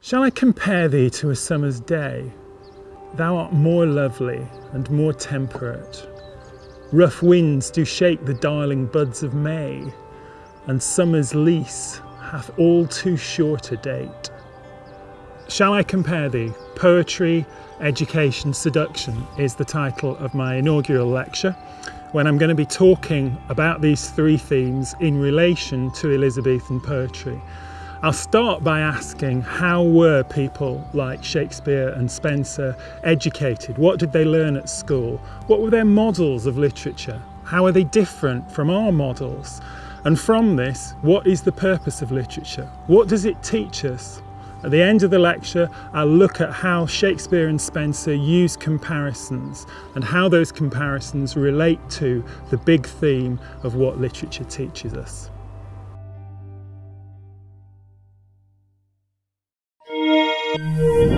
Shall I compare thee to a summer's day? Thou art more lovely and more temperate. Rough winds do shake the darling buds of May, and summer's lease hath all too short a date. Shall I compare thee? Poetry, Education, Seduction is the title of my inaugural lecture when I'm going to be talking about these three themes in relation to Elizabethan poetry. I'll start by asking how were people like Shakespeare and Spenser educated? What did they learn at school? What were their models of literature? How are they different from our models? And from this, what is the purpose of literature? What does it teach us? At the end of the lecture, I'll look at how Shakespeare and Spenser use comparisons and how those comparisons relate to the big theme of what literature teaches us. Música